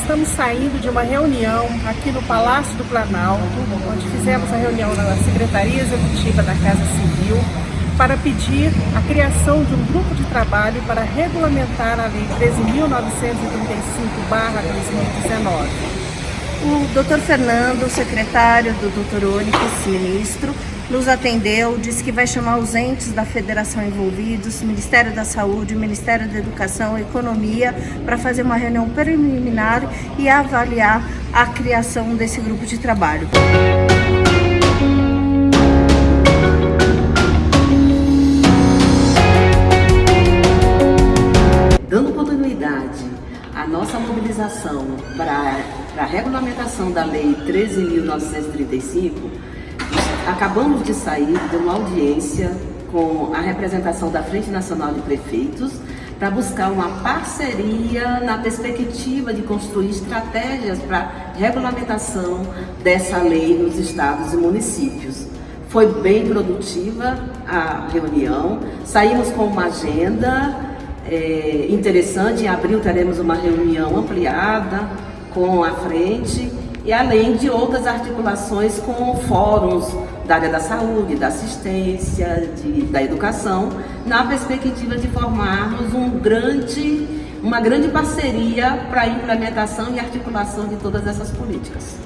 estamos saindo de uma reunião aqui no Palácio do Planalto, onde fizemos a reunião na Secretaria Executiva da Casa Civil, para pedir a criação de um grupo de trabalho para regulamentar a Lei 13.935-2019. O doutor Fernando, secretário do doutor Onyx, ministro, nos atendeu, disse que vai chamar os entes da federação envolvidos, Ministério da Saúde, Ministério da Educação, Economia, para fazer uma reunião preliminar e avaliar a criação desse grupo de trabalho. Dando continuidade à nossa mobilização para a regulamentação da Lei 13.935, acabamos de sair de uma audiência com a representação da Frente Nacional de Prefeitos para buscar uma parceria na perspectiva de construir estratégias para regulamentação dessa lei nos estados e municípios. Foi bem produtiva a reunião, saímos com uma agenda é, interessante, em abril teremos uma reunião ampliada com a frente e além de outras articulações com fóruns da área da saúde, da assistência, de, da educação, na perspectiva de formarmos um grande, uma grande parceria para a implementação e articulação de todas essas políticas.